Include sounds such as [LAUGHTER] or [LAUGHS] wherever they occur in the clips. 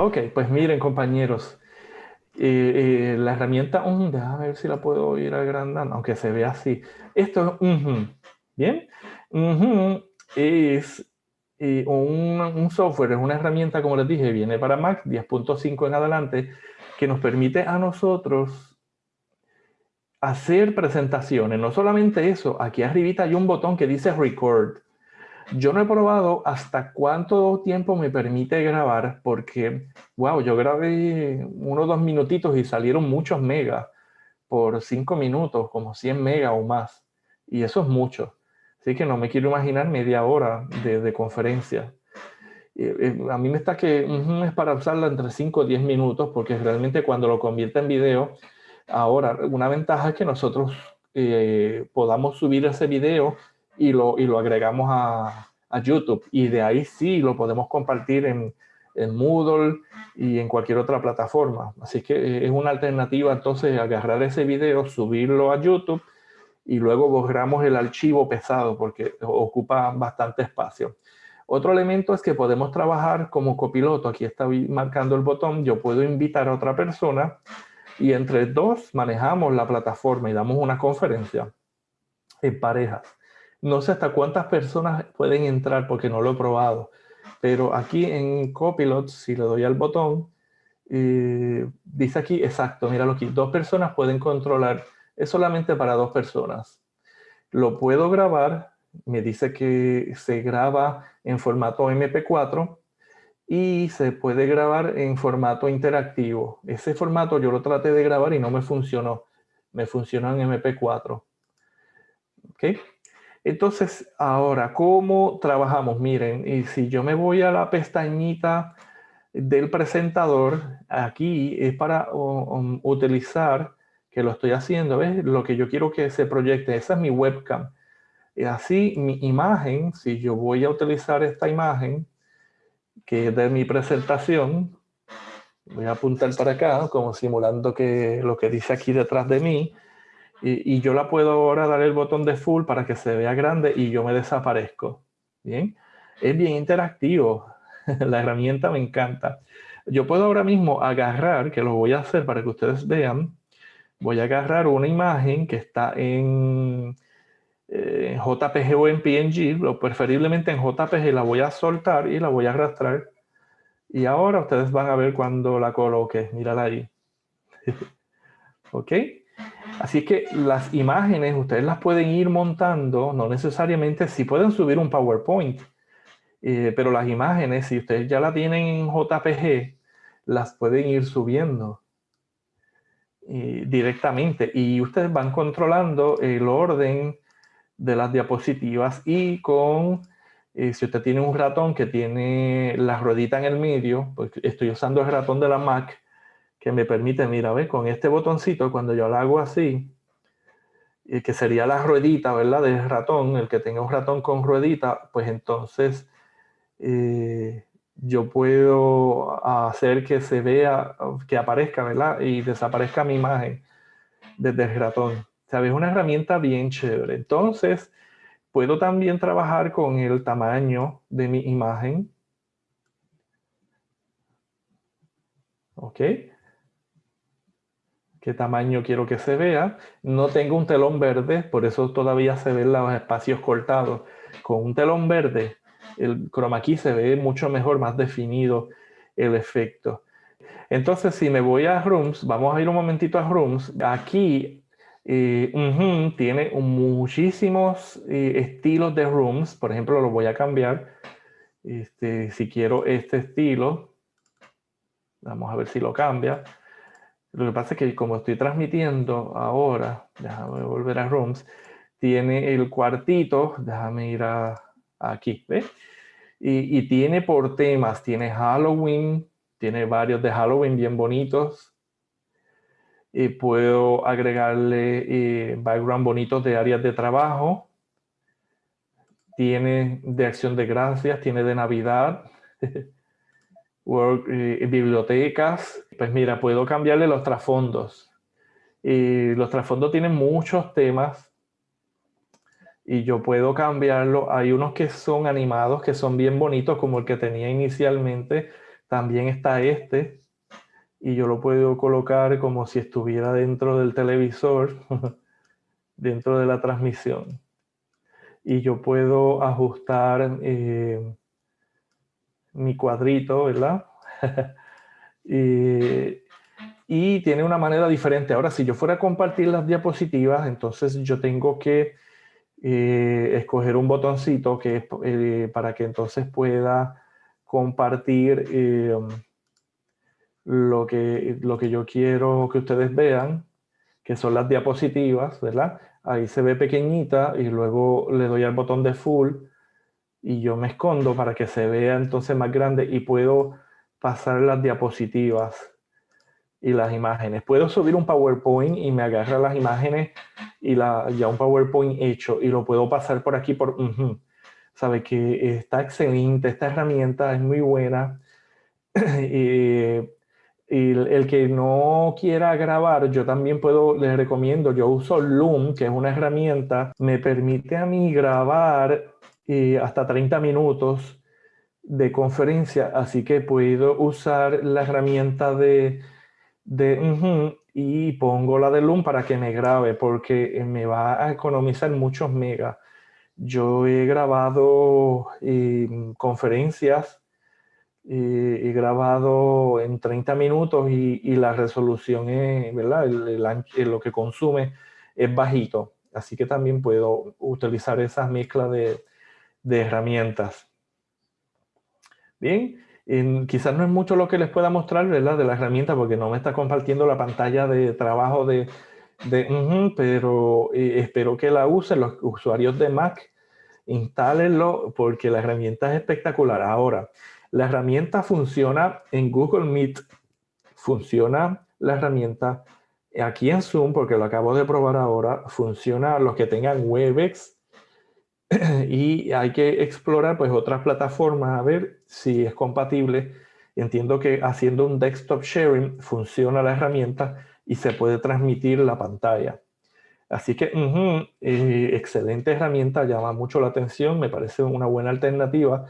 Ok, pues miren compañeros, eh, eh, la herramienta, um, déjame ver si la puedo ir agrandando, aunque se vea así. Esto es, ¿bien? es eh, un, un, software, es una herramienta, como les dije, viene para Mac 10.5 en adelante, que nos permite a nosotros hacer presentaciones. No solamente eso, aquí arribita hay un botón que dice Record. Yo no he probado hasta cuánto tiempo me permite grabar porque, wow, yo grabé unos dos minutitos y salieron muchos megas por cinco minutos, como 100 megas o más. Y eso es mucho. Así que no me quiero imaginar media hora de, conferencia. a mí me está que es para usarla entre 5 o 10 minutos porque realmente cuando lo convierte en video, ahora una ventaja es que nosotros eh, podamos subir ese video y lo, y lo agregamos a, a, YouTube. Y de ahí sí lo podemos compartir en, en, Moodle y en cualquier otra plataforma. Así que eh, es una alternativa entonces agarrar ese video, subirlo a YouTube y luego borramos el archivo pesado porque ocupa bastante espacio. Otro elemento es que podemos trabajar como copiloto. Aquí está marcando el botón. Yo puedo invitar a otra persona y entre dos manejamos la plataforma y damos una conferencia en parejas. No sé hasta cuántas personas pueden entrar porque no lo he probado. Pero aquí en Copilot, si le doy al botón, eh, dice aquí, exacto, míralo aquí, dos personas pueden controlar, es solamente para dos personas. Lo puedo grabar, me dice que se graba en formato MP4 y se puede grabar en formato interactivo. Ese formato yo lo traté de grabar y no me funcionó. Me funcionó en MP4. ¿Ok? Entonces, ahora, ¿cómo trabajamos? Miren, y si yo me voy a la pestañita del presentador, aquí es para utilizar, que lo estoy haciendo, ¿ves? Lo que yo quiero que se proyecte, esa es mi webcam. Y así, mi imagen, si yo voy a utilizar esta imagen, que es de mi presentación, voy a apuntar para acá, como simulando que lo que dice aquí detrás de mí, y, yo la puedo ahora dar el botón de full para que se vea grande y yo me desaparezco. Bien, es bien interactivo. [LAUGHS] la herramienta me encanta. Yo puedo ahora mismo agarrar, que lo voy a hacer para que ustedes vean, voy a agarrar una imagen que está en, eh, JPG o en PNG, o preferiblemente en JPG, la voy a soltar y la voy a arrastrar. Y ahora ustedes van a ver cuando la coloque. Mírala ahí. [LAUGHS] ¿Ok? Así que las imágenes ustedes las pueden ir montando, no necesariamente, si pueden subir un PowerPoint, eh, pero las imágenes, si ustedes ya la tienen en JPG, las pueden ir subiendo eh, directamente. Y ustedes van controlando el orden de las diapositivas y con, eh, si usted tiene un ratón que tiene la ruedita en el medio, pues estoy usando el ratón de la Mac, que me permite, mira, ¿ves? Con este botoncito, cuando yo lo hago así, y que sería la ruedita, ¿verdad? Del ratón, el que tenga un ratón con ruedita, pues entonces eh, yo puedo hacer que se vea, que aparezca, ¿verdad? Y desaparezca mi imagen desde el ratón. ¿Sabes? Una herramienta bien chévere. Entonces, puedo también trabajar con el tamaño de mi imagen. ¿Ok? Qué tamaño quiero que se vea. No tengo un telón verde, por eso todavía se ven los espacios cortados. Con un telón verde, el chroma key se ve mucho mejor, más definido el efecto. Entonces, si me voy a Rooms, vamos a ir un momentito a Rooms. Aquí eh, tiene muchísimos eh, estilos de Rooms. Por ejemplo, lo voy a cambiar. Este, si quiero este estilo, vamos a ver si lo cambia. Lo que pasa es que como estoy transmitiendo ahora, déjame volver a Rooms, tiene el cuartito, déjame ir a, aquí, ¿ves? Y, tiene por temas, tiene Halloween, tiene varios de Halloween bien bonitos. Y puedo agregarle eh, background bonitos de áreas de trabajo. Tiene de acción de gracias, tiene de Navidad. [LAUGHS] Eh, bibliotecas, pues mira, puedo cambiarle los trasfondos. Y los trasfondos tienen muchos temas y yo puedo cambiarlo. Hay unos que son animados, que son bien bonitos, como el que tenía inicialmente, También está este, y yo lo puedo colocar como si estuviera dentro del televisor, [LAUGHS] dentro de la transmisión. Y yo puedo ajustar eh, mi cuadrito, ¿verdad? [LAUGHS] y tiene una manera diferente. Ahora, si yo fuera a compartir las diapositivas, entonces yo tengo que eh, escoger un botoncito que es eh, para que entonces pueda compartir lo que, lo que yo quiero que ustedes vean, que son las diapositivas, ¿verdad? Ahí se ve pequeñita y luego le doy al botón de full y yo me escondo para que se vea entonces más grande y puedo pasar las diapositivas y las imágenes. Puedo subir un PowerPoint y me agarra las imágenes y la, ya un PowerPoint hecho y lo puedo pasar por aquí por... Sabe que está excelente, esta herramienta es muy buena. [CLEARS THROAT] y y el que no quiera grabar, yo también puedo, les recomiendo, yo uso Loom, que es una herramienta, me permite a mí grabar eh, hasta 30 minutos de conferencia, así que puedo usar la herramienta de, de y pongo la de Loom para que me grabe, porque me va a economizar muchos megas. Yo he grabado eh, conferencias he grabado en 30 minutos y, la resolución es, ¿verdad? lo que consume es bajito. Así que también puedo utilizar esas mezclas de, herramientas. Bien, quizás no es mucho lo que les pueda mostrar, ¿verdad? De la herramienta porque no me está compartiendo la pantalla de trabajo de, pero eh, espero que la usen los usuarios de Mac. Instálenlo porque la herramienta es espectacular. Ahora, la herramienta funciona en Google Meet, funciona la herramienta aquí en Zoom, porque lo acabo de probar ahora, funciona los que tengan Webex [CLEARS THROAT] y hay que explorar pues otras plataformas a ver si es compatible. Entiendo que haciendo un desktop sharing funciona la herramienta y se puede transmitir la pantalla. Así que, eh, excelente herramienta, llama mucho la atención, me parece una buena alternativa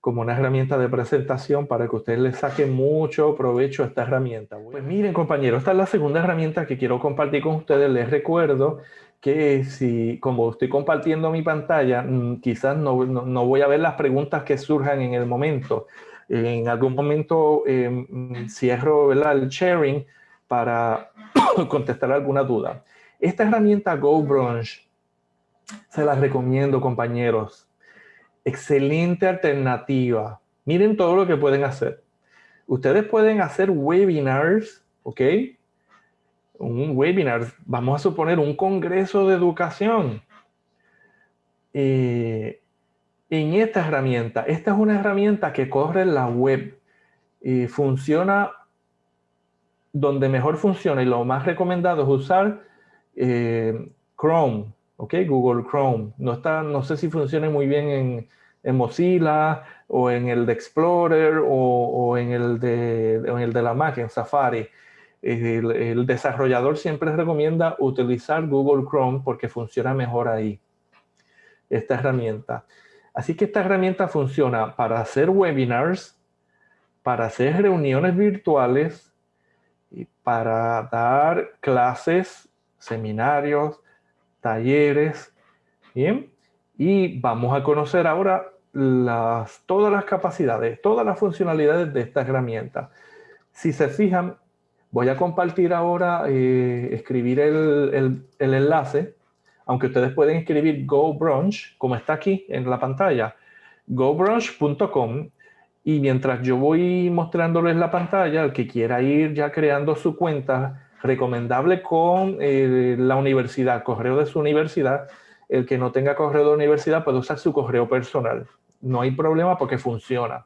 como una herramienta de presentación para que ustedes le saquen mucho provecho a esta herramienta. Pues miren compañeros, esta es la segunda herramienta que quiero compartir con ustedes. Les recuerdo que si, como estoy compartiendo mi pantalla, mm, quizás no, no, voy a ver las preguntas que surjan en el momento. En algún momento em, cierro el sharing para [COUGHS] contestar alguna duda. Esta herramienta GoBrunch se las recomiendo, compañeros excelente alternativa. Miren todo lo que pueden hacer. Ustedes pueden hacer webinars, ¿ok? Un webinar, vamos a suponer un congreso de educación. Eh, en esta herramienta, esta es una herramienta que corre en la web y funciona donde mejor funciona y lo más recomendado es usar eh, Chrome, ¿ok? Google Chrome. No, está, no sé si funciona muy bien en, en Mozilla o en el de Explorer o, en, el de, en el de la Mac, en Safari. El, desarrollador siempre recomienda utilizar Google Chrome porque funciona mejor ahí, esta herramienta. Así que esta herramienta funciona para hacer webinars, para hacer reuniones virtuales, para dar clases, seminarios, talleres, ¿bien? Y vamos a conocer ahora todas las capacidades, todas las funcionalidades de esta herramienta. Si se fijan, voy a compartir ahora, eh, escribir el, el, enlace, aunque ustedes pueden escribir GoBrunch, como está aquí en la pantalla, gobrunch.com, y mientras yo voy mostrándoles la pantalla, el que quiera ir ya creando su cuenta, recomendable con eh, la universidad, correo de su universidad, el que no tenga correo de universidad puede usar su correo personal. No hay problema porque funciona.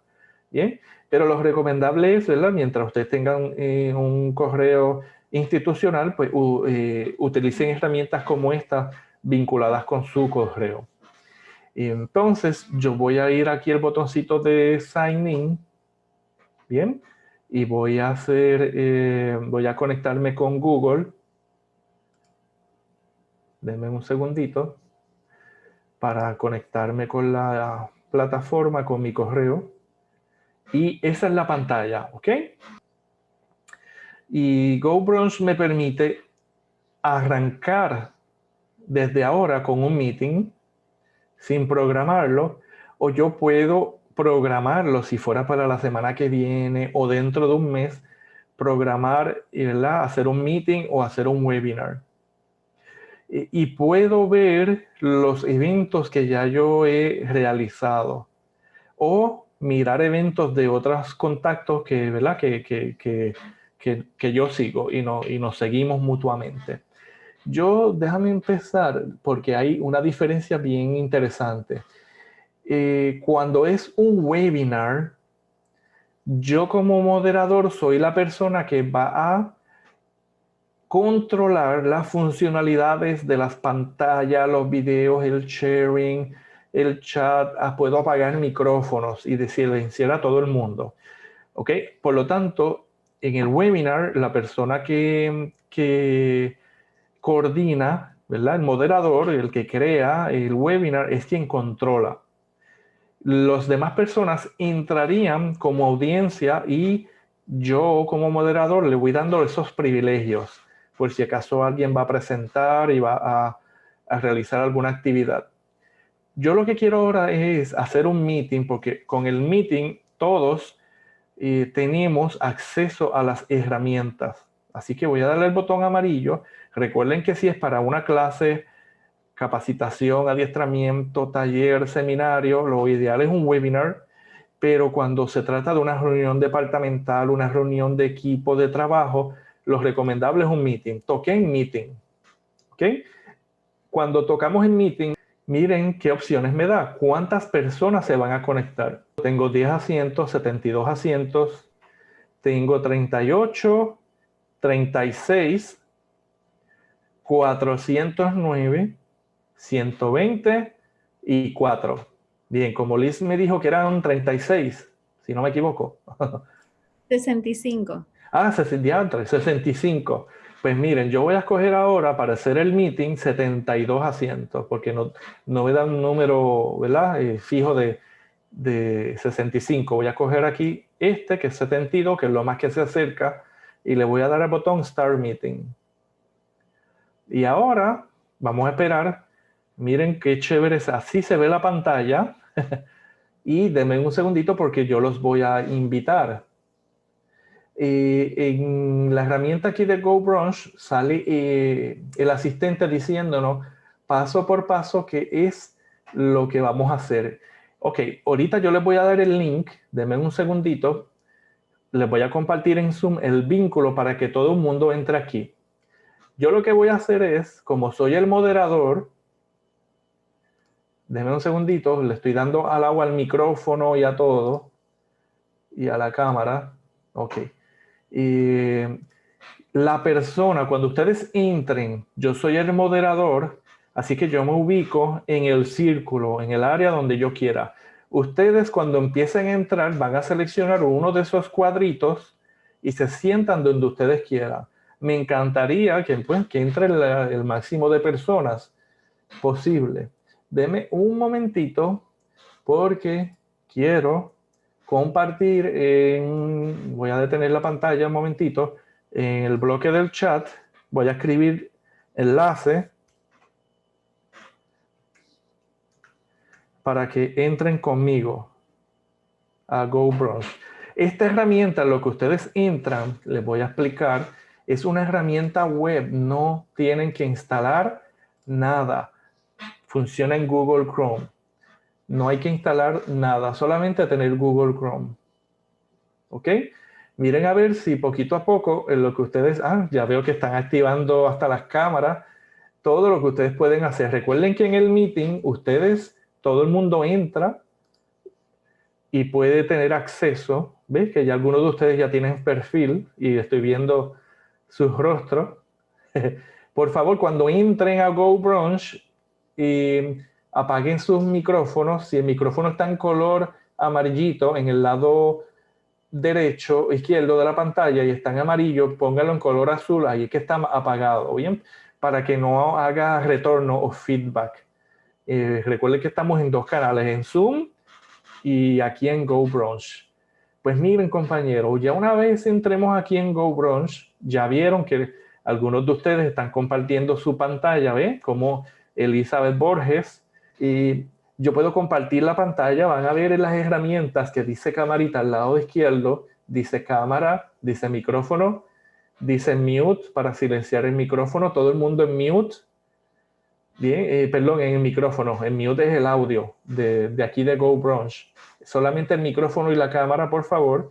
Bien, pero lo recomendable es, ¿verdad? Mientras ustedes tengan eh, un correo institucional, pues eh, utilicen herramientas como esta vinculadas con su correo. Y entonces yo voy a ir aquí al botoncito de Sign In. Bien, y voy a hacer, eh, voy a conectarme con Google. Denme un segundito para conectarme con la plataforma, con mi correo. Y esa es la pantalla, ¿ok? Y GoBrunch me permite arrancar desde ahora con un meeting sin programarlo, o yo puedo programarlo si fuera para la semana que viene o dentro de un mes, programar, ¿verdad? hacer un meeting o hacer un webinar. Y, puedo ver los eventos que ya yo he realizado o mirar eventos de otros contactos que, ¿verdad? Que, que, que, yo sigo y, no, y nos seguimos mutuamente. Yo, déjame empezar porque hay una diferencia bien interesante. Eh, cuando es un webinar, yo como moderador soy la persona que va a controlar las funcionalidades de las pantallas, los videos, el sharing, el chat. Ah, puedo apagar micrófonos y decirle a todo el mundo. ¿Ok? Por lo tanto, en el webinar, la persona que, coordina, ¿verdad? El moderador, el que crea el webinar, es quien controla. Los demás personas entrarían como audiencia y yo como moderador le voy dando esos privilegios por si acaso alguien va a presentar y va a realizar alguna actividad. Yo lo que quiero ahora es hacer un meeting porque con el meeting todos eh, tenemos acceso a las herramientas. Así que voy a darle el botón amarillo. Recuerden que si es para una clase, capacitación, adiestramiento, taller, seminario, lo ideal es un webinar. Pero cuando se trata de una reunión departamental, una reunión de equipo de trabajo, lo recomendable es un meeting. Toqué en meeting. ¿Ok? Cuando tocamos en meeting, miren qué opciones me da. ¿Cuántas personas se van a conectar? Tengo 10 asientos, 72 asientos. Tengo 38, 36, 409, 120 y 4. Bien, como Liz me dijo que eran 36, si no me equivoco. [LAUGHS] 65. Ah, 65. Pues miren, yo voy a escoger ahora para hacer el meeting 72 asientos, porque no, no me da un número. Eh, fijo de, de 65. Voy a coger aquí este, que es 72, que es lo más que se acerca, y le voy a dar el botón Start Meeting. Y ahora vamos a esperar. Miren qué chévere. Así se ve la pantalla. [LAUGHS] y denme un segundito porque yo los voy a invitar. Eh, en la herramienta aquí de GoBrunch sale eh, el asistente diciéndonos paso por paso qué es lo que vamos a hacer. Ok, ahorita yo les voy a dar el link, denme un segundito, les voy a compartir en Zoom el vínculo para que todo el mundo entre aquí. Yo lo que voy a hacer es, como soy el moderador, denme un segundito, le estoy dando al agua al micrófono y a todo, y a la cámara. Ok. Y la persona, cuando ustedes entren, yo soy el moderador, así que yo me ubico en el círculo, en el área donde yo quiera. Ustedes cuando empiecen a entrar van a seleccionar uno de esos cuadritos y se sientan donde ustedes quieran. Me encantaría que, pues, entre el, máximo de personas posible. Deme un momentito porque quiero compartir en, voy a detener la pantalla un momentito, en el bloque del chat voy a escribir enlace para que entren conmigo a GoBrunch. Esta herramienta, lo que ustedes entran, les voy a explicar, es una herramienta web, no tienen que instalar nada. Funciona en Google Chrome. No hay que instalar nada, solamente tener Google Chrome. ¿Ok? Miren a ver si poquito a poco en lo que ustedes... Ah, ya veo que están activando hasta las cámaras. Todo lo que ustedes pueden hacer. Recuerden que en el meeting ustedes, todo el mundo entra y puede tener acceso. ¿Ves? Que ya algunos de ustedes ya tienen perfil y estoy viendo sus rostros. [LAUGHS] Por favor, cuando entren a GoBrunch y apaguen sus micrófonos. Si el micrófono está en color amarillito en el lado derecho, izquierdo de la pantalla y está en amarillo, póngalo en color azul, ahí es que está apagado, ¿bien? Para que no haga retorno o feedback. Eh, recuerden que estamos en dos canales, en Zoom y aquí en GoBrunch. Pues miren compañeros, ya una vez entremos aquí en GoBrunch, ya vieron que algunos de ustedes están compartiendo su pantalla, ¿ven? Como Elizabeth Borges. Y yo puedo compartir la pantalla, van a ver en las herramientas que dice camarita al lado izquierdo, dice cámara, dice micrófono, dice mute para silenciar el micrófono, todo el mundo en mute. Eh, perdón, en el micrófono, en mute es el audio de, de aquí de GoBrunch. Solamente el micrófono y la cámara, por favor.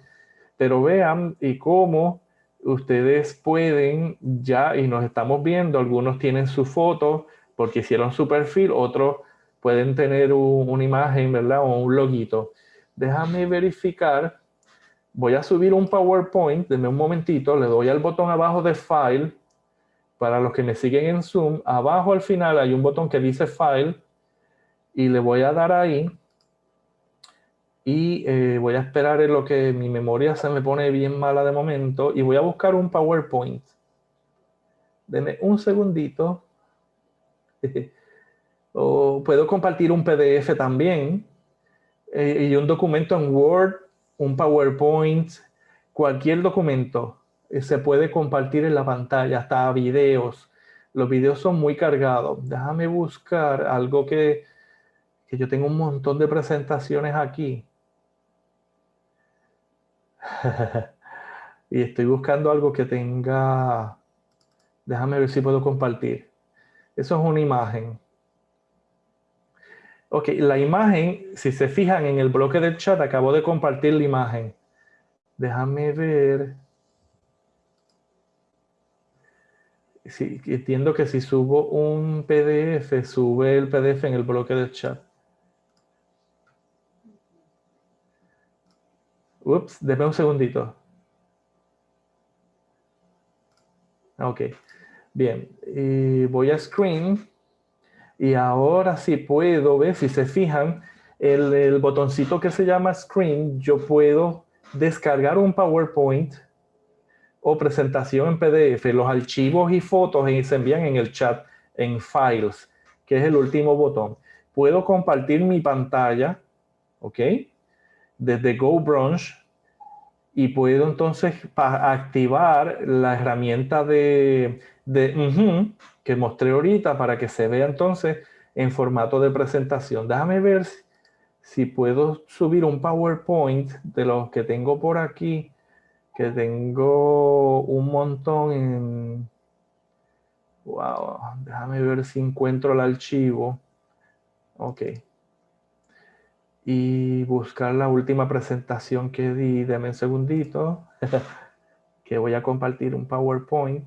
Pero vean y cómo ustedes pueden ya, y nos estamos viendo, algunos tienen su foto porque hicieron su perfil, otros pueden tener una imagen, ¿verdad? O un loguito. Déjame verificar. Voy a subir un PowerPoint, denme un momentito, le doy al botón abajo de File. Para los que me siguen en Zoom, abajo al final hay un botón que dice File y le voy a dar ahí y eh, voy a esperar en lo que mi memoria se me pone bien mala de momento y voy a buscar un PowerPoint. Deme un segundito. [LAUGHS] o puedo compartir un PDF también eh, y un documento en Word, un PowerPoint, cualquier documento eh, se puede compartir en la pantalla, hasta videos. Los videos son muy cargados. Déjame buscar algo que, que yo tengo un montón de presentaciones aquí. [LAUGHS] y estoy buscando algo que tenga... Déjame ver si puedo compartir. Eso es una imagen. Ok, la imagen, si se fijan en el bloque del chat, acabo de compartir la imagen. Déjame ver. Sí, entiendo que si subo un PDF, sube el PDF en el bloque del chat. Ups, déme un segundito. Ok, bien. Voy a Screen. Y ahora sí puedo ver, si se fijan, el, el, botoncito que se llama Screen, yo puedo descargar un PowerPoint o presentación en PDF. Los archivos y fotos se envían en el chat, en Files, que es el último botón. Puedo compartir mi pantalla, ¿ok? Desde GoBrunch y puedo entonces activar la herramienta de, de que mostré ahorita para que se vea entonces en formato de presentación. Déjame ver si, puedo subir un PowerPoint de los que tengo por aquí, que tengo un montón en... Wow, déjame ver si encuentro el archivo. Ok y buscar la última presentación que di. Deme un segundito, [LAUGHS] que voy a compartir un PowerPoint.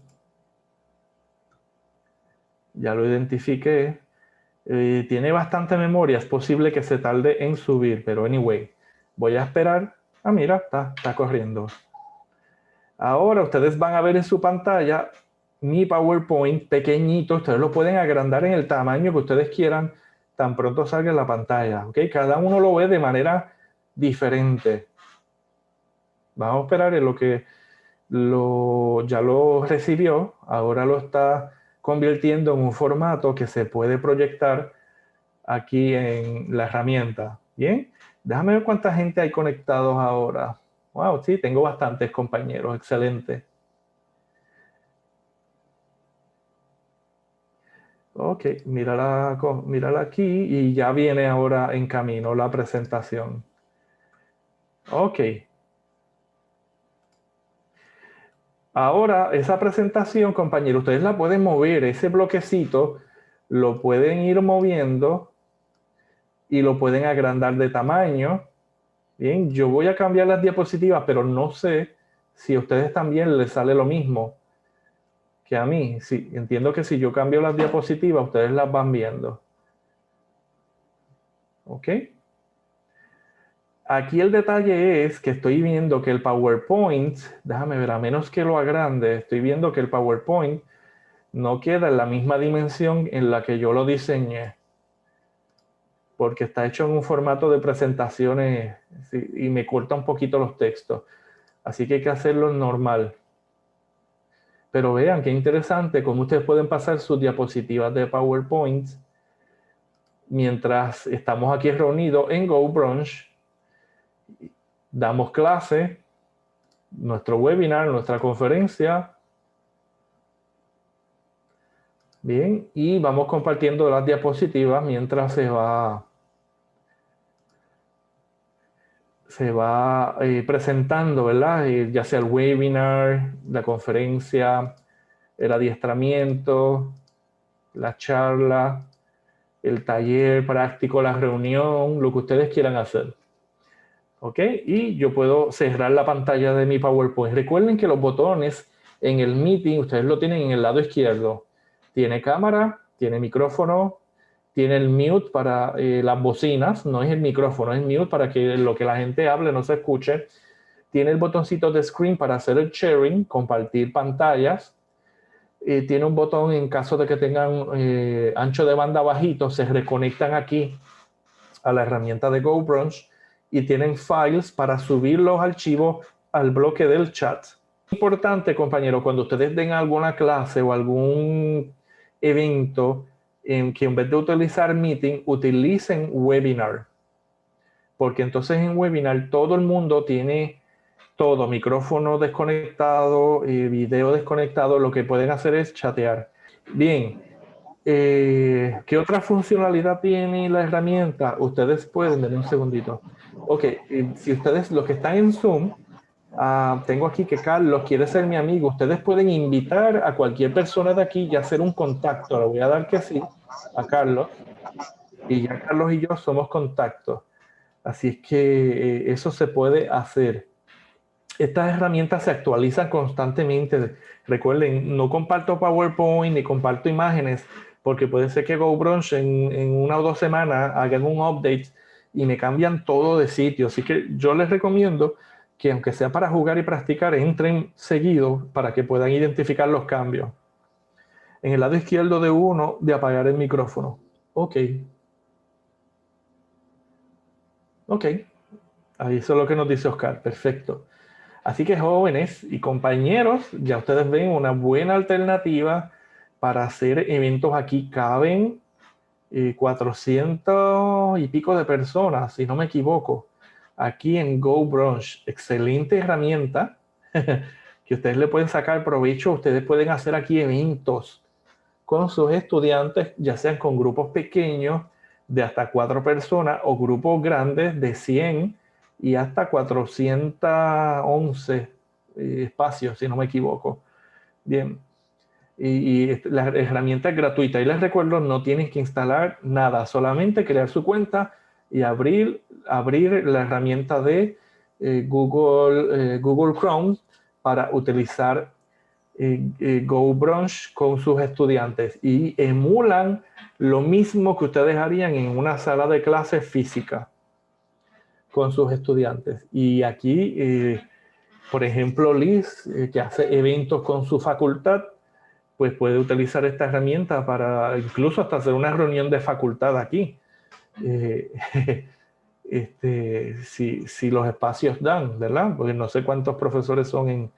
Ya lo identifiqué. Eh, tiene bastante memoria, es posible que se tarde en subir, pero anyway, voy a esperar. Ah, mira, está, está corriendo. Ahora ustedes van a ver en su pantalla mi PowerPoint pequeñito. Ustedes lo pueden agrandar en el tamaño que ustedes quieran tan pronto salga en la pantalla. ¿ok? Cada uno lo ve de manera diferente. Vamos a esperar en lo que lo, ya lo recibió, ahora lo está convirtiendo en un formato que se puede proyectar aquí en la herramienta. Bien, déjame ver cuánta gente hay conectados ahora. Wow, sí, tengo bastantes compañeros, excelente. Ok, mírala, mírala aquí y ya viene ahora en camino la presentación. Ok. Ahora, esa presentación, compañeros, ustedes la pueden mover, ese bloquecito lo pueden ir moviendo y lo pueden agrandar de tamaño. Bien, yo voy a cambiar las diapositivas, pero no sé si a ustedes también les sale lo mismo que a mí. Sí, entiendo que si yo cambio las diapositivas, ustedes las van viendo. ¿Ok? Aquí el detalle es que estoy viendo que el PowerPoint, déjame ver, a menos que lo agrande, estoy viendo que el PowerPoint no queda en la misma dimensión en la que yo lo diseñé. Porque está hecho en un formato de presentaciones y me corta un poquito los textos. Así que hay que hacerlo normal. Pero vean qué interesante cómo ustedes pueden pasar sus diapositivas de PowerPoint mientras estamos aquí reunidos en GoBrunch. Damos clase, nuestro webinar, nuestra conferencia. Bien, y vamos compartiendo las diapositivas mientras se va se va eh, presentando, ¿verdad? Eh, ya sea el webinar, la conferencia, el adiestramiento, la charla, el taller práctico, la reunión, lo que ustedes quieran hacer. ¿Ok? Y yo puedo cerrar la pantalla de mi PowerPoint. Recuerden que los botones en el meeting, ustedes lo tienen en el lado izquierdo. Tiene cámara, tiene micrófono, tiene el mute para eh, las bocinas, no es el micrófono, es el mute para que lo que la gente hable no se escuche. Tiene el botoncito de screen para hacer el sharing, compartir pantallas. Eh, tiene un botón en caso de que tengan eh, ancho de banda bajito, se reconectan aquí a la herramienta de GoBrunch y tienen files para subir los archivos al bloque del chat. Importante, compañero, cuando ustedes den alguna clase o algún evento, en que en vez de utilizar Meeting, utilicen Webinar. Porque entonces en Webinar todo el mundo tiene todo, micrófono desconectado, y video desconectado, lo que pueden hacer es chatear. Bien, eh, ¿qué otra funcionalidad tiene la herramienta? Ustedes pueden, denme un segundito. Ok, si ustedes, los que están en Zoom, Ah, tengo aquí que Carlos quiere ser mi amigo. Ustedes pueden invitar a cualquier persona de aquí y hacer un contacto. Le voy a dar que sí a Carlos. Y ya Carlos y yo somos contactos. Así es que eh, eso se puede hacer. Estas herramientas se actualizan constantemente. Recuerden, no comparto PowerPoint ni comparto imágenes porque puede ser que GoBrunch en, en una o dos semanas hagan un update y me cambian todo de sitio. Así que yo les recomiendo que aunque sea para jugar y practicar, entren seguido para que puedan identificar los cambios. En el lado izquierdo de uno, de apagar el micrófono. Ok. Ok. Ahí es lo que nos dice Oscar. Perfecto. Así que jóvenes y compañeros, ya ustedes ven una buena alternativa para hacer eventos aquí. Caben 400 eh, y pico de personas, si no me equivoco aquí en GoBrunch. Excelente herramienta [LAUGHS] que ustedes le pueden sacar provecho. Ustedes pueden hacer aquí eventos con sus estudiantes, ya sean con grupos pequeños de hasta cuatro personas o grupos grandes de 100 y hasta 411 eh, espacios, si no me equivoco. Bien, y, y, la herramienta es gratuita. Y les recuerdo, no tienen que instalar nada, solamente crear su cuenta y abrir, abrir la herramienta de eh, Google, eh, Google Chrome para utilizar eh, GoBrunch con sus estudiantes y emulan lo mismo que ustedes harían en una sala de clases física con sus estudiantes. Y aquí, por ejemplo, Liz, que hace eventos con su facultad, pues puede utilizar esta herramienta para incluso hasta hacer una reunión de facultad aquí eh, [LAUGHS] este, si, si, los espacios dan, ¿verdad? Porque no sé cuántos profesores son en,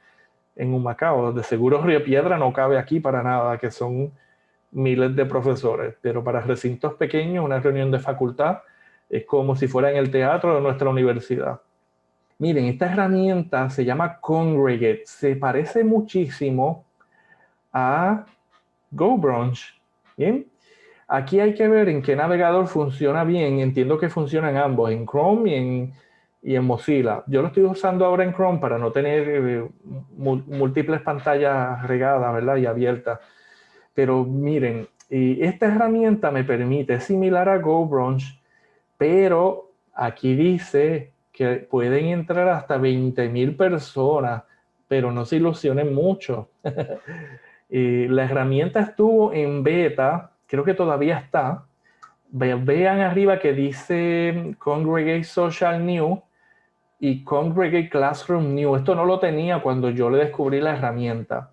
en un Macao. De seguro Río Piedra no cabe aquí para nada, que son miles de profesores. Pero para recintos pequeños, una reunión de facultad es como si fuera en el teatro de nuestra universidad. Miren, esta herramienta se llama Congregate. Se parece muchísimo a GoBrunch. ¿Bien? Aquí hay que ver en qué navegador funciona bien. Entiendo que funcionan ambos, en Chrome y en, y en Mozilla. Yo lo estoy usando ahora en Chrome para no tener eh, múltiples pantallas regadas ¿verdad? y abiertas. Pero miren, y esta herramienta me permite, es similar a GoBrunch, pero aquí dice que pueden entrar hasta 20.000 personas, pero no se ilusionen mucho. [LAUGHS] y la herramienta estuvo en beta creo que todavía está. Vean arriba que dice Congregate Social New y Congregate Classroom New. Esto no lo tenía cuando yo le descubrí la herramienta.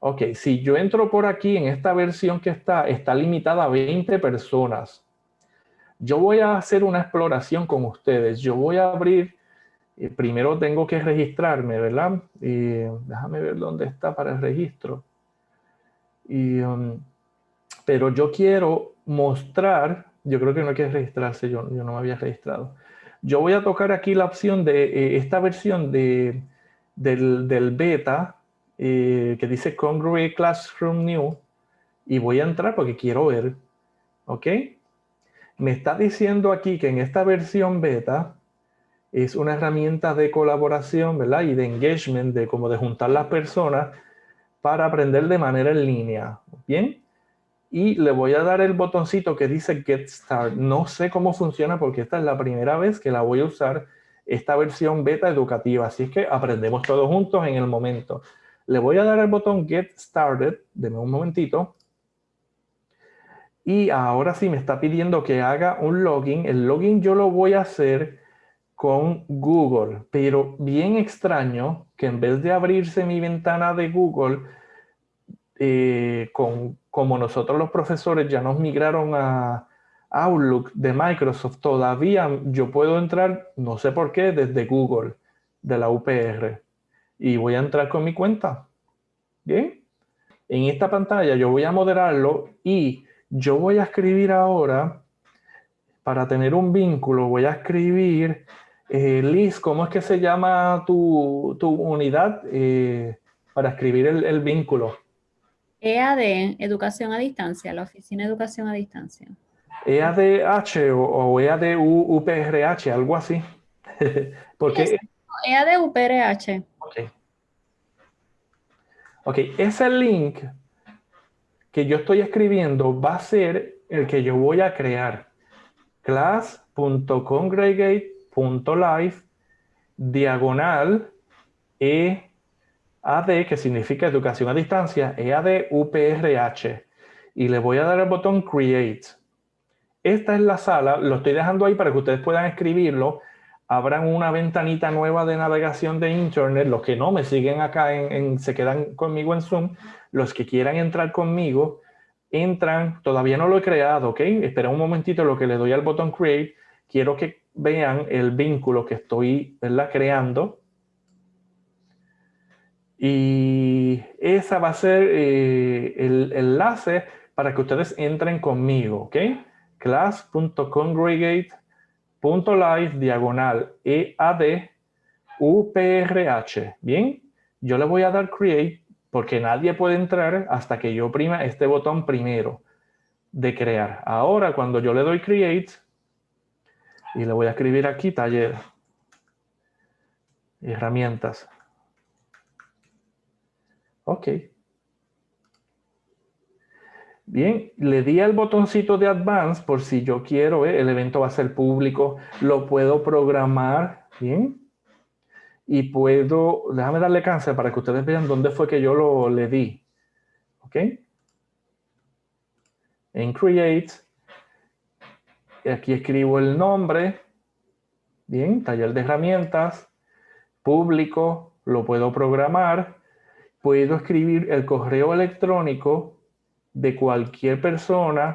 Ok, si yo entro por aquí en esta versión que está, está limitada a 20 personas. Yo voy a hacer una exploración con ustedes. Yo voy a abrir, eh, primero tengo que registrarme, ¿verdad? Y déjame ver dónde está para el registro. Y um, pero yo quiero mostrar, yo creo que no hay que registrarse, yo, yo no me había registrado, yo voy a tocar aquí la opción de eh, esta versión de, del, beta eh, que dice Congruent Classroom New y voy a entrar porque quiero ver, ¿ok? Me está diciendo aquí que en esta versión beta es una herramienta de colaboración, ¿verdad? Y de engagement, de como de juntar las personas para aprender de manera en línea, ¿bien? y le voy a dar el botoncito que dice Get Start. No sé cómo funciona porque esta es la primera vez que la voy a usar esta versión beta educativa, así es que aprendemos todos juntos en el momento. Le voy a dar el botón Get Started, denme un momentito. Y ahora sí me está pidiendo que haga un login. El login yo lo voy a hacer con Google, pero bien extraño que en vez de abrirse mi ventana de Google eh, con como nosotros los profesores ya nos migraron a Outlook de Microsoft, todavía yo puedo entrar, no sé por qué, desde Google, de la UPR. Y voy a entrar con mi cuenta. Bien. En esta pantalla yo voy a moderarlo y yo voy a escribir ahora, para tener un vínculo, voy a escribir, eh, Liz, ¿cómo es que se llama tu, unidad eh, para escribir el vínculo? EAD, Educación a Distancia, la Oficina de Educación a Distancia. EADH o, o EADUPRH, algo así. [LAUGHS] Porque... EADUPRH. Ok. Ok, ese link que yo estoy escribiendo va a ser el que yo voy a crear. class.congregate.live diagonal e AD, que significa educación a distancia, EAD UPRH. Y le voy a dar el botón Create. Esta es la sala, lo estoy dejando ahí para que ustedes puedan escribirlo. Abran una ventanita nueva de navegación de Internet. Los que no me siguen acá, en, se quedan conmigo en Zoom. Los que quieran entrar conmigo, entran. Todavía no lo he creado, ¿ok? Espera un momentito lo que le doy al botón Create. Quiero que vean el vínculo que estoy creando y esa va a ser eh, el enlace para que ustedes entren conmigo, ¿ok? class.congregate.live diagonal EAD UPRH. Bien, yo le voy a dar create porque nadie puede entrar hasta que yo prima este botón primero de crear. Ahora, cuando yo le doy create, y le voy a escribir aquí taller, herramientas, Ok. Bien, le di al botoncito de Advance por si yo quiero, eh, el evento va a ser público, lo puedo programar, bien. Y puedo, déjame darle cáncer para que ustedes vean dónde fue que yo lo le di. Ok. En Create, aquí escribo el nombre, bien, taller de herramientas, público, lo puedo programar puedo escribir el correo electrónico de cualquier persona,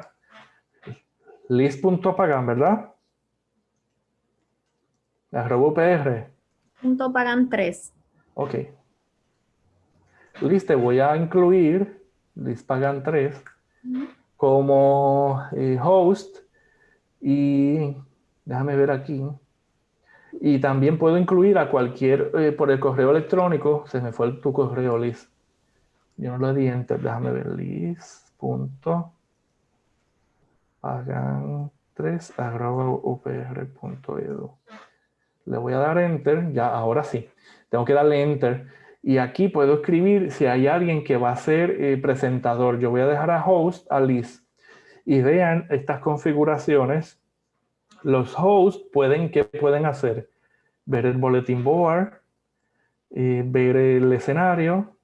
list.pagan, ¿verdad? Arroba PR. Punto pagan 3. Ok. List, te voy a incluir, list pagan 3, como eh, host y déjame ver aquí. Y también puedo incluir a cualquier, eh, por el correo electrónico, se me fue tu correo, Liz. Yo no lo di enter, déjame ver, Liz. Punto. Hagan 3 upr.edu. Le voy a dar enter, ya, ahora sí. Tengo que darle enter. Y aquí puedo escribir si hay alguien que va a ser eh, presentador. Yo voy a dejar a host a Liz. Y vean estas configuraciones los hosts pueden, ¿qué pueden hacer? Ver el bulletin board, eh, ver el escenario.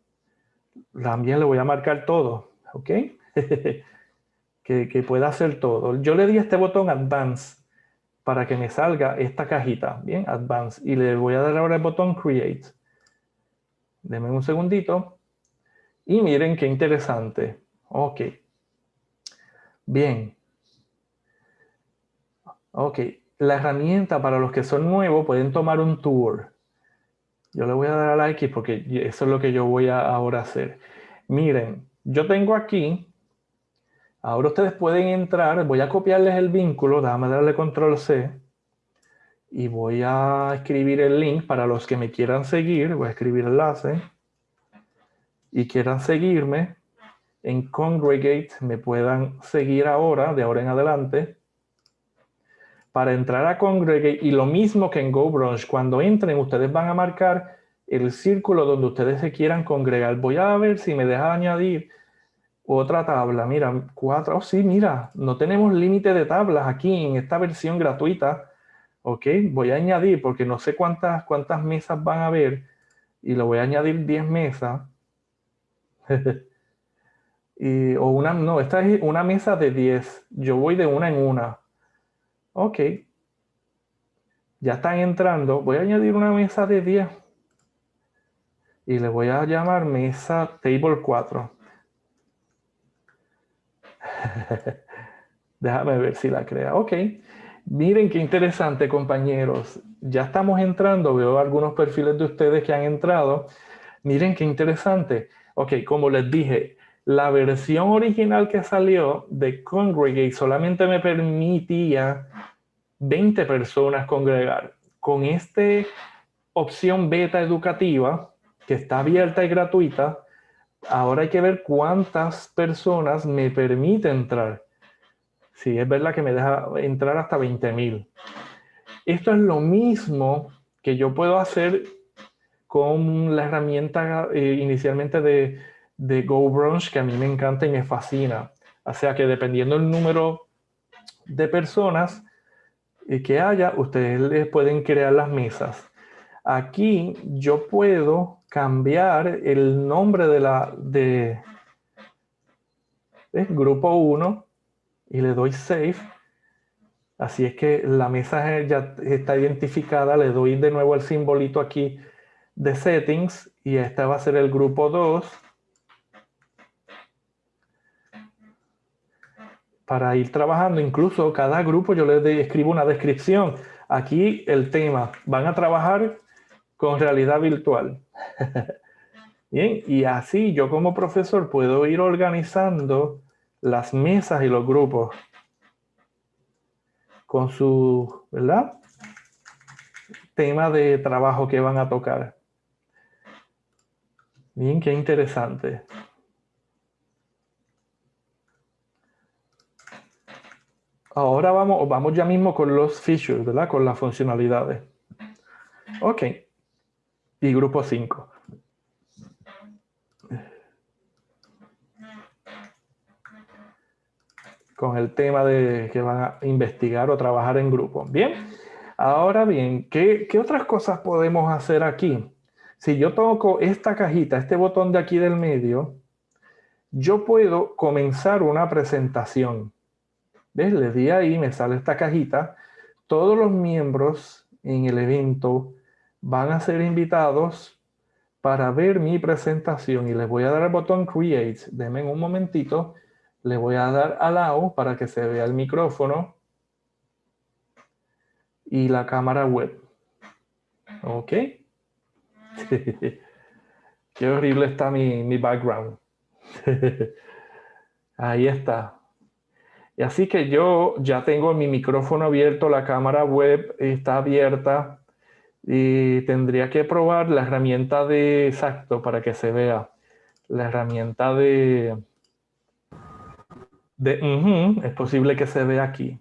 También le voy a marcar todo, ¿ok? [LAUGHS] que, que pueda hacer todo. Yo le di este botón Advance para que me salga esta cajita, bien, Advance. Y le voy a dar ahora el botón Create. Denme un segundito. Y miren qué interesante. Ok. Bien. Ok, la herramienta para los que son nuevos pueden tomar un tour. Yo le voy a dar a like porque eso es lo que yo voy a ahora hacer. Miren, yo tengo aquí, ahora ustedes pueden entrar, voy a copiarles el vínculo, déjame darle control C, y voy a escribir el link para los que me quieran seguir. Voy a escribir enlace y quieran seguirme en Congregate, me puedan seguir ahora, de ahora en adelante. Para entrar a Congregate, y lo mismo que en GoBrunch, cuando entren, ustedes van a marcar el círculo donde ustedes se quieran congregar. Voy a ver si me deja añadir otra tabla. Mira, cuatro. Oh, sí, mira, no tenemos límite de tablas aquí en esta versión gratuita. Ok, voy a añadir porque no sé cuántas, cuántas mesas van a haber y lo voy a añadir 10 mesas. [LAUGHS] y, o una, no, esta es una mesa de 10. Yo voy de una en una. Ok. Ya están entrando. Voy a añadir una mesa de 10. Y le voy a llamar mesa table 4. [LAUGHS] Déjame ver si la crea. Ok. Miren qué interesante, compañeros. Ya estamos entrando. Veo algunos perfiles de ustedes que han entrado. Miren qué interesante. Ok, como les dije, la versión original que salió de Congregate solamente me permitía 20 personas congregar. Con esta opción beta educativa, que está abierta y gratuita, ahora hay que ver cuántas personas me permite entrar. Sí, es verdad que me deja entrar hasta 20.000. Esto es lo mismo que yo puedo hacer con la herramienta eh, inicialmente de, de GoBrunch que a mí me encanta y me fascina. O sea que dependiendo del número de personas eh, que haya, ustedes pueden crear las mesas. Aquí yo puedo cambiar el nombre de la de grupo 1 y le doy save. Así es que la mesa ya está identificada. Le doy de nuevo el simbolito aquí de settings y este va a ser el grupo 2 para ir trabajando. Incluso cada grupo yo les escribo una descripción. Aquí el tema van a trabajar con realidad virtual [LAUGHS] bien y así yo como profesor puedo ir organizando las mesas y los grupos con su verdad tema de trabajo que van a tocar. Bien, qué interesante. Ahora vamos, vamos ya mismo con los features, ¿verdad? Con las funcionalidades. Ok. Y grupo 5. Con el tema de que van a investigar o trabajar en grupo. Bien. Ahora bien, ¿qué, qué otras cosas podemos hacer aquí? Si yo toco esta cajita, este botón de aquí del medio, yo puedo comenzar una presentación. ¿Ves? Le di ahí, me sale esta cajita. Todos los miembros en el evento van a ser invitados para ver mi presentación y les voy a dar el botón Create. Denme un momentito. Le voy a dar Allow para que se vea el micrófono y la cámara web. ¿Ok? [LAUGHS] Qué horrible está mi, background. [LAUGHS] Ahí está. Y así que yo ya tengo mi micrófono abierto, la cámara web está abierta y tendría que probar la herramienta de exacto para que se vea. La herramienta de, es posible que se vea aquí.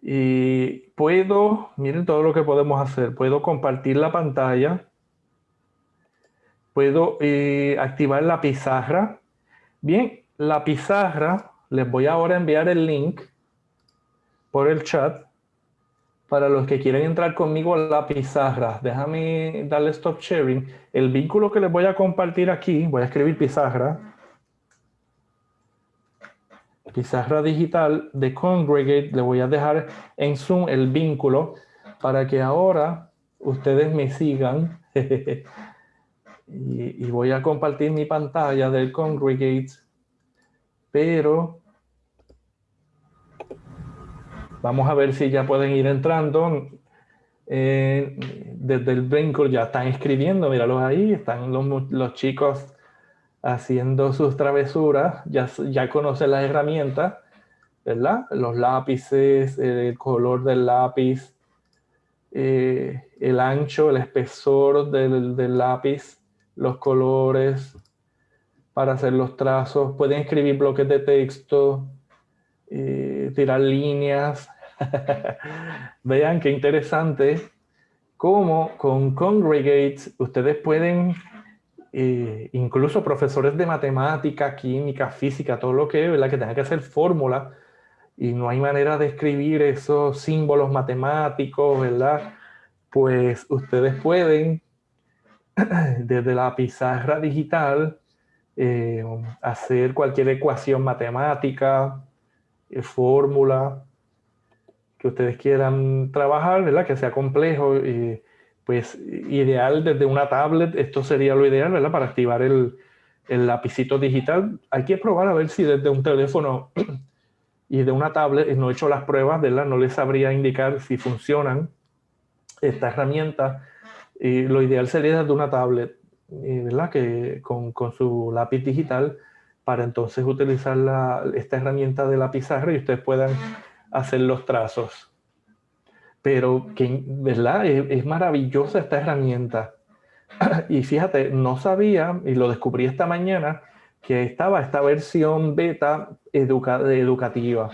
Y puedo, miren todo lo que podemos hacer. Puedo compartir la pantalla puedo eh, activar la pizarra. Bien, la pizarra, les voy ahora a enviar el link por el chat para los que quieren entrar conmigo a la pizarra. Déjame darle stop sharing. El vínculo que les voy a compartir aquí, voy a escribir pizarra. Pizarra digital de Congregate. Le voy a dejar en Zoom el vínculo para que ahora ustedes me sigan [LAUGHS] y, voy a compartir mi pantalla del Congregate, pero vamos a ver si ya pueden ir entrando. Eh, desde el Brinker ya están escribiendo, míralos ahí, están los, los chicos haciendo sus travesuras, ya, ya conocen las herramientas, ¿verdad? Los lápices, el color del lápiz, eh, el ancho, el espesor del, lápiz, los colores para hacer los trazos. Pueden escribir bloques de texto, eh, tirar líneas. [LAUGHS] Vean qué interesante cómo con Congregate ustedes pueden, eh, incluso profesores de matemática, química, física, todo lo que, ¿verdad? que tengan que hacer fórmula y no hay manera de escribir esos símbolos matemáticos, ¿verdad? Pues ustedes pueden, [CLEARS THROAT] desde la pizarra digital, eh, hacer cualquier ecuación matemática, eh, fórmula que ustedes quieran trabajar, ¿verdad? Que sea complejo, y pues ideal desde una tablet, esto sería lo ideal, ¿verdad? Para activar el, el lapicito digital. Hay que probar a ver si desde un teléfono [CLEARS THROAT] y de una tablet, no he hecho las pruebas, ¿verdad? No les sabría indicar si funcionan esta herramienta. Lo ideal sería de una tablet, ¿verdad? Que con, con, su lápiz digital para entonces utilizar la, esta herramienta de la pizarra y ustedes puedan hacer los trazos. Pero, que, ¿verdad? Es, es maravillosa esta herramienta. [CLEARS THROAT] y fíjate, no sabía, y lo descubrí esta mañana, que estaba esta versión beta educativa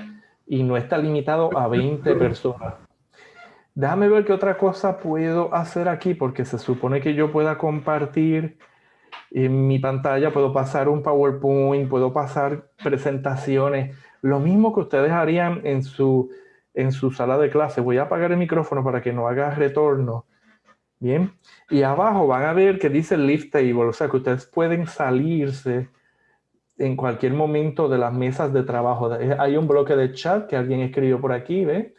y no está limitado a 20 [LAUGHS] personas. Déjame ver qué otra cosa puedo hacer aquí, porque se supone que yo pueda compartir en mi pantalla, puedo pasar un PowerPoint, puedo pasar presentaciones, lo mismo que ustedes harían en su, en su sala de clase. Voy a apagar el micrófono para que no haga retorno. Bien, y abajo van a ver que dice Lift Table, o sea que ustedes pueden salirse en cualquier momento de las mesas de trabajo. Hay un bloque de chat que alguien escribió por aquí, ¿ve?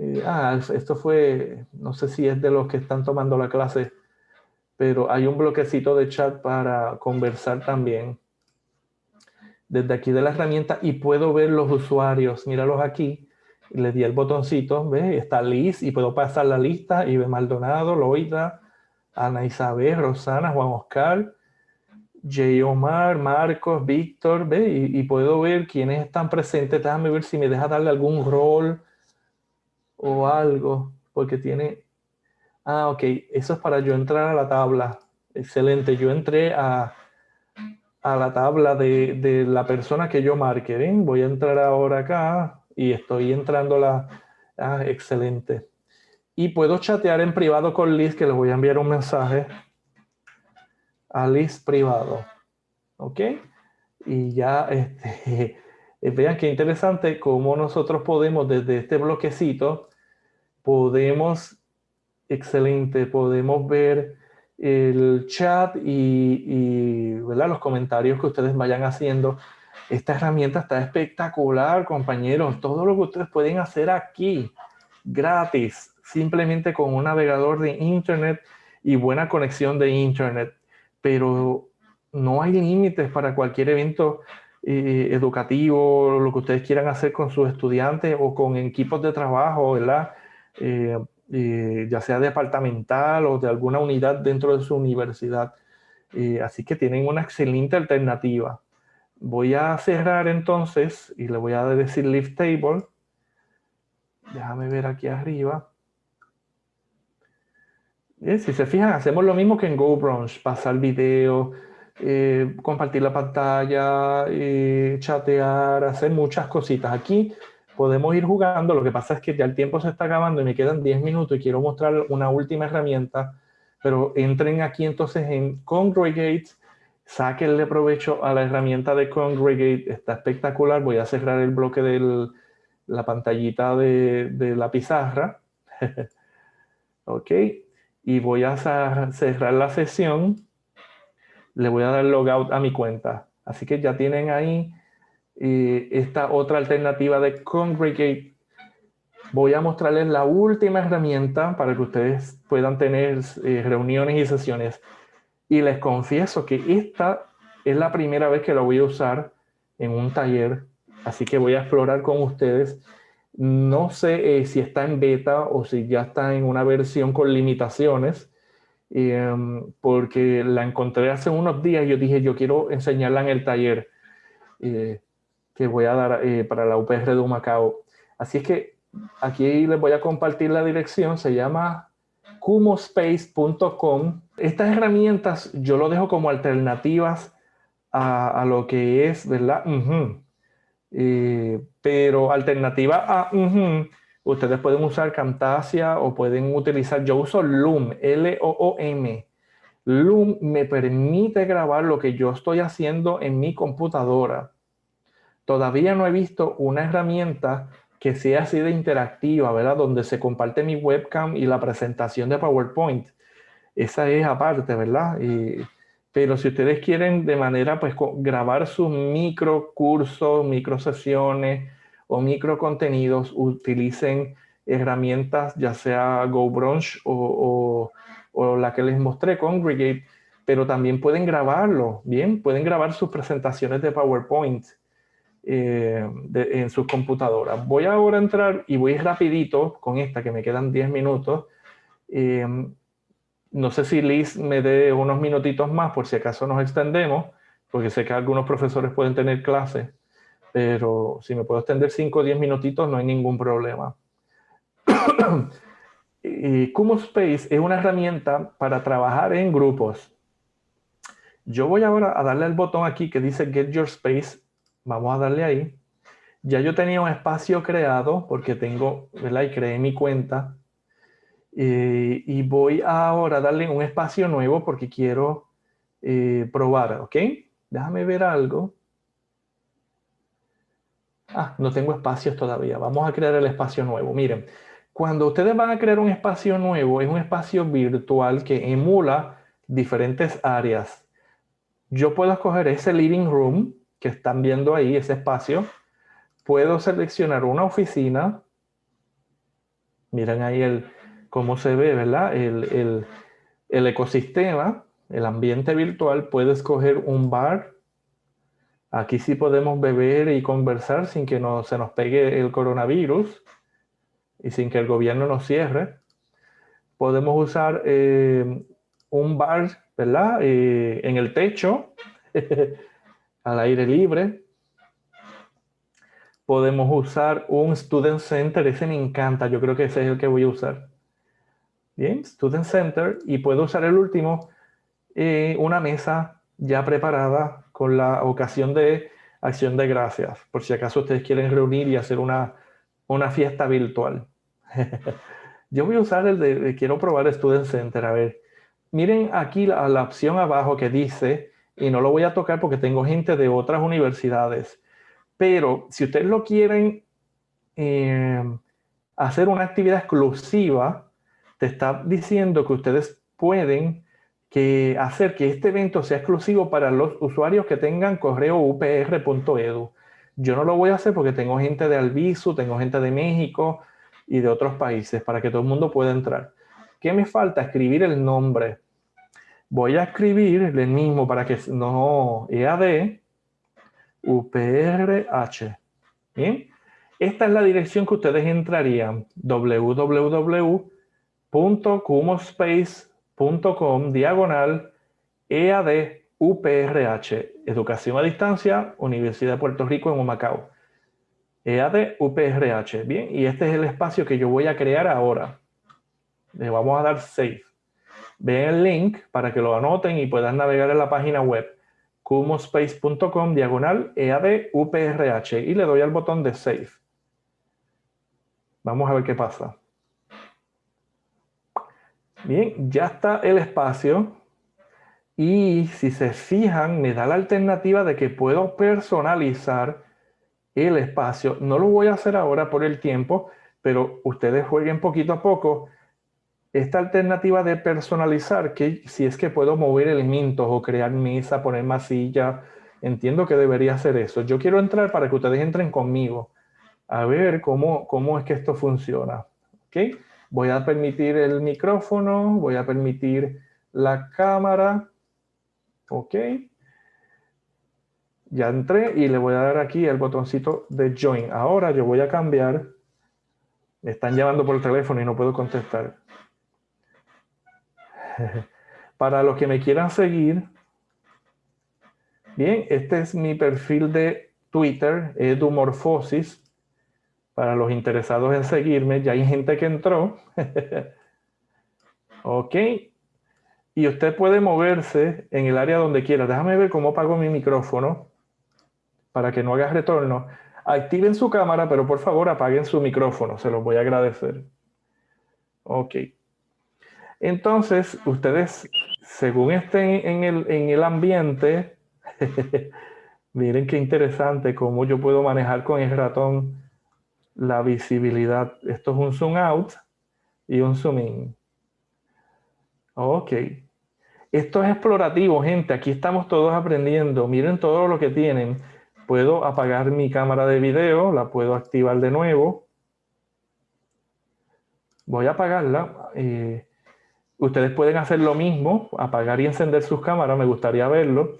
Eh, ah, esto fue, no sé si es de los que están tomando la clase, pero hay un bloquecito de chat para conversar también. Desde aquí de la herramienta y puedo ver los usuarios, míralos aquí. Le di el botoncito, ¿ve? Está Liz y puedo pasar la lista. Ibe Maldonado, Loida, Ana Isabel, Rosana, Juan Oscar, J. Omar, Marcos, Víctor, ve, y, puedo ver quiénes están presentes. Déjame ver si me deja darle algún rol o algo, porque tiene... Ah, ok, eso es para yo entrar a la tabla. Excelente, yo entré a, a la tabla de, de, la persona que yo marque. ¿ven? Voy a entrar ahora acá y estoy entrando a la... Ah, excelente. Y puedo chatear en privado con Liz, que le voy a enviar un mensaje Alice privado. ¿Ok? Y ya este, [LAUGHS] vean qué interesante cómo nosotros podemos desde este bloquecito, podemos, excelente, podemos ver el chat y, los comentarios que ustedes vayan haciendo. Esta herramienta está espectacular, compañeros. Todo lo que ustedes pueden hacer aquí, gratis, simplemente con un navegador de Internet y buena conexión de Internet pero no hay límites para cualquier evento eh, educativo, lo que ustedes quieran hacer con sus estudiantes o con equipos de trabajo, ¿verdad? Eh, eh, ya sea departamental o de alguna unidad dentro de su universidad. así que tienen una excelente alternativa. Voy a cerrar entonces y le voy a decir Lift Table. Déjame ver aquí arriba si se fijan, hacemos lo mismo que en GoBrunch, pasar video, eh, compartir la pantalla, eh, chatear, hacer muchas cositas. Aquí podemos ir jugando, lo que pasa es que ya el tiempo se está acabando y me quedan 10 minutos y quiero mostrar una última herramienta, pero entren aquí entonces en Congregate, sáquenle provecho a la herramienta de Congregate, está espectacular, voy a cerrar el bloque de la pantallita de, de la pizarra. [LAUGHS] ok, y voy a cerrar la sesión. Le voy a dar logout a mi cuenta. Así que ya tienen ahí esta otra alternativa de Congregate. Voy a mostrarles la última herramienta para que ustedes puedan tener eh, reuniones y sesiones. Y les confieso que esta es la primera vez que la voy a usar en un taller. Así que voy a explorar con ustedes no sé eh, si está en beta o si ya está en una versión con limitaciones, em, porque la encontré hace unos días y yo dije, yo quiero enseñarla en el taller eh, que voy a dar eh, para la UPR de Humacao. Así es que aquí les voy a compartir la dirección, se llama kumospace.com. Estas herramientas yo lo dejo como alternativas a, lo que es, ¿verdad? Eh, pero alternativa a ustedes pueden usar Camtasia o pueden utilizar, yo uso Loom, L-O-O-M. Loom me permite grabar lo que yo estoy haciendo en mi computadora. Todavía no he visto una herramienta que sea así de interactiva, ¿verdad? Donde se comparte mi webcam y la presentación de PowerPoint. Esa es aparte, ¿verdad? pero si ustedes quieren de manera, pues, grabar sus micro cursos, micro sesiones o micro contenidos, utilicen herramientas, ya sea GoBrunch o, o la que les mostré, Congregate, pero también pueden grabarlo, ¿bien? Pueden grabar sus presentaciones de PowerPoint eh, en sus computadoras. Voy ahora a entrar y voy rapidito con esta, que me quedan 10 minutos. Eh, no sé si Liz me dé unos minutitos más por si acaso nos extendemos, porque sé que algunos profesores pueden tener clases, pero si me puedo extender 5 o 10 minutitos no hay ningún problema. [COUGHS] y Kumo Space es una herramienta para trabajar en grupos. Yo voy ahora a darle al botón aquí que dice Get Your Space Vamos a darle ahí. Ya yo tenía un espacio creado porque tengo, ¿verdad? Y creé mi cuenta. Eh, y voy ahora a darle un espacio nuevo porque quiero eh, probar, ¿ok? Déjame ver algo. Ah, no tengo espacios todavía. Vamos a crear el espacio nuevo. Miren, cuando ustedes van a crear un espacio nuevo, es un espacio virtual que emula diferentes áreas. Yo puedo escoger ese living room que están viendo ahí, ese espacio, puedo seleccionar una oficina. Miren ahí el, cómo se ve, ¿verdad? El, ecosistema, el ambiente virtual. Puedo escoger un bar. Aquí sí podemos beber y conversar sin que no, se nos pegue el coronavirus y sin que el gobierno nos cierre. Podemos usar eh, un bar, ¿verdad? Eh, en el techo. [LAUGHS] al aire libre. Podemos usar un Student Center, ese me encanta, yo creo que ese es el que voy a usar. Bien, Student Center, y puedo usar el último, eh, una mesa ya preparada con la ocasión de acción de gracias, por si acaso ustedes quieren reunir y hacer una, una fiesta virtual. [LAUGHS] yo voy a usar el de, quiero probar Student Center, a ver. Miren aquí la, la opción abajo que dice y no lo voy a tocar porque tengo gente de otras universidades. Pero si ustedes lo quieren eh, hacer una actividad exclusiva, te está diciendo que ustedes pueden que hacer que este evento sea exclusivo para los usuarios que tengan correo upr.edu. Yo no lo voy a hacer porque tengo gente de Albizu, tengo gente de México y de otros países para que todo el mundo pueda entrar. ¿Qué me falta? Escribir el nombre voy a escribir el mismo para que no EAD UPRH. Bien, esta es la dirección que ustedes entrarían www.cumospace.com diagonal EAD UPRH, Educación a Distancia, Universidad de Puerto Rico en Humacao. EAD UPRH. Bien, y este es el espacio que yo voy a crear ahora. Le vamos a dar Save. Ven el link para que lo anoten y puedan navegar en la página web kumospace.com diagonal EAD UPRH y le doy al botón de Save. Vamos a ver qué pasa. Bien, ya está el espacio y si se fijan me da la alternativa de que puedo personalizar el espacio. No lo voy a hacer ahora por el tiempo, pero ustedes jueguen poquito a poco esta alternativa de personalizar, que si es que puedo mover elementos o crear mesa, poner más silla, entiendo que debería hacer eso. Yo quiero entrar para que ustedes entren conmigo a ver cómo, cómo es que esto funciona. ¿Okay? Voy a permitir el micrófono, voy a permitir la cámara. ¿Ok? Ya entré y le voy a dar aquí el botoncito de Join. Ahora yo voy a cambiar. Me están llamando por el teléfono y no puedo contestar. [LAUGHS] Para los que me quieran seguir, bien, este es mi perfil de Twitter, Edumorfosis. para los interesados en seguirme. Ya hay gente que entró. [LAUGHS] ok. Y usted puede moverse en el área donde quiera. Déjame ver cómo apago mi micrófono para que no haga retorno. Activen su cámara, pero por favor apaguen su micrófono. Se los voy a agradecer. Ok. Entonces, ustedes, según estén en el, en el ambiente, [LAUGHS] miren qué interesante cómo yo puedo manejar con el ratón la visibilidad. Esto es un zoom out y un zoom in. Ok. Esto es explorativo, gente. Aquí estamos todos aprendiendo. Miren todo lo que tienen. Puedo apagar mi cámara de video, la puedo activar de nuevo. Voy a apagarla. Eh, ustedes pueden hacer lo mismo, apagar y encender sus cámaras, me gustaría verlo.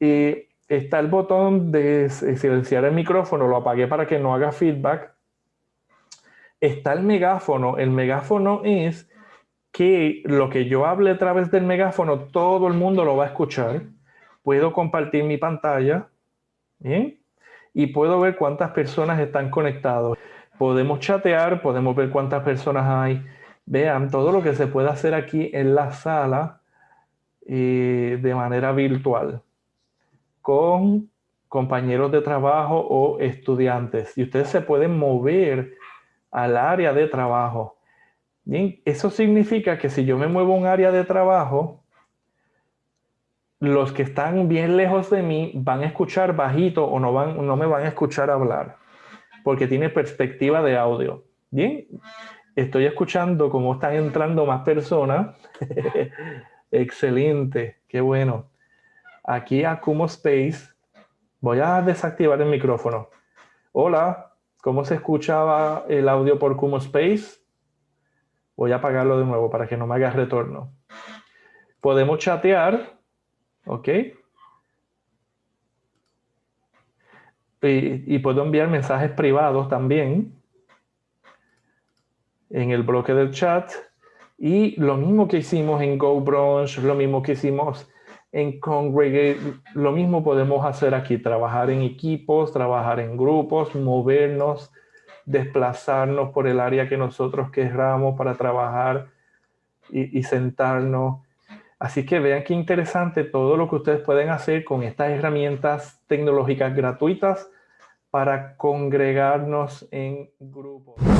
Y está el botón de silenciar el micrófono, lo apagué para que no haga feedback. Está el megáfono. El megáfono es que lo que yo hable a través del megáfono, todo el mundo lo va a escuchar. Puedo compartir mi pantalla y puedo ver cuántas personas están conectadas. Podemos chatear, podemos ver cuántas personas hay. Vean todo lo que se puede hacer aquí en la sala eh, de manera virtual con compañeros de trabajo o estudiantes. Y ustedes se pueden mover al área de trabajo. Bien, eso significa que si yo me muevo a un área de trabajo, los que están bien lejos de mí van a escuchar bajito o no, van, no me van a escuchar hablar, porque tiene perspectiva de audio. Bien, estoy escuchando cómo están entrando más personas. [LAUGHS] Excelente, qué bueno. Aquí a Kumo Space, voy a desactivar el micrófono. Hola, ¿cómo se escuchaba el audio por Kumo Space? Voy a apagarlo de nuevo para que no me haga retorno. Podemos chatear, ¿ok? Y, y, puedo enviar mensajes privados también en el bloque del chat. Y lo mismo que hicimos en GoBrunch, lo mismo que hicimos en Congregate, lo mismo podemos hacer aquí, trabajar en equipos, trabajar en grupos, movernos, desplazarnos por el área que nosotros querramos para trabajar y, sentarnos. Así que vean qué interesante todo lo que ustedes pueden hacer con estas herramientas tecnológicas gratuitas para congregarnos en grupos.